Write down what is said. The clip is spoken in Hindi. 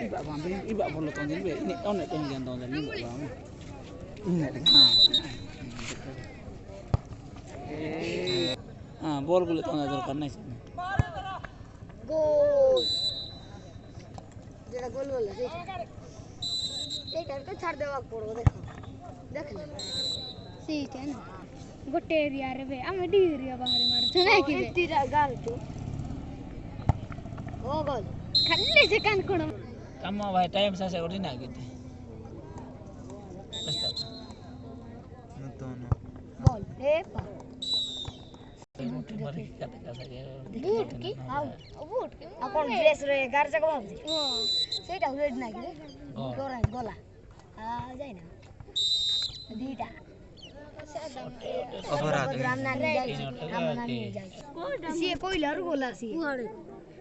Ibak pampi, ibak perlu tonton be. Ini onek tinggian ini boleh bang. Ini. Ah, bol kulit tonton terus karena sih. Gol. যেটা গোল বললো এইটার তো ছাড় দেওয়া পড়বো দেখো দেখো সেইটা না গোটে এরিয়া ಹೋಗೋದು ಕಲ್ಲೇ ಜಕ ಅನ್ಕೊಂಡು ತಮ್ಮ ಭಾಯ್ ಟೈಮ್ ಸಾಸೆ ಒಡಿನ ಆಗಿದೆ बोल हे बूट की बूट की अपन ड्रेस रे गार जगह भाव सेटा रेड ना की गोरा गोला आ जाय ना दीटा अपराध राम नानी जाय राम नानी जाय को डम से कोइलर गोला सी